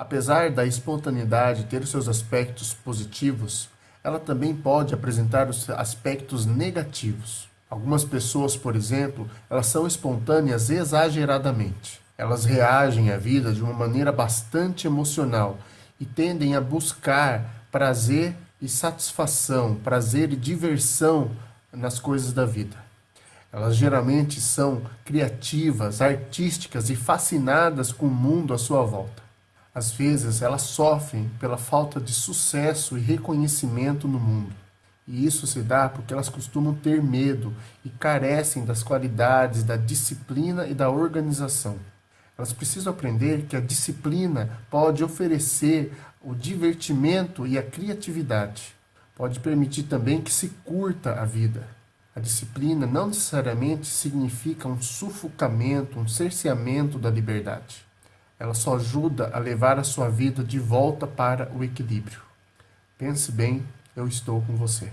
Apesar da espontaneidade ter os seus aspectos positivos, ela também pode apresentar os aspectos negativos. Algumas pessoas, por exemplo, elas são espontâneas exageradamente. Elas reagem à vida de uma maneira bastante emocional e tendem a buscar prazer e satisfação, prazer e diversão nas coisas da vida. Elas geralmente são criativas, artísticas e fascinadas com o mundo à sua volta. Às vezes, elas sofrem pela falta de sucesso e reconhecimento no mundo. E isso se dá porque elas costumam ter medo e carecem das qualidades da disciplina e da organização. Elas precisam aprender que a disciplina pode oferecer o divertimento e a criatividade. Pode permitir também que se curta a vida. A disciplina não necessariamente significa um sufocamento, um cerceamento da liberdade. Ela só ajuda a levar a sua vida de volta para o equilíbrio. Pense bem, eu estou com você.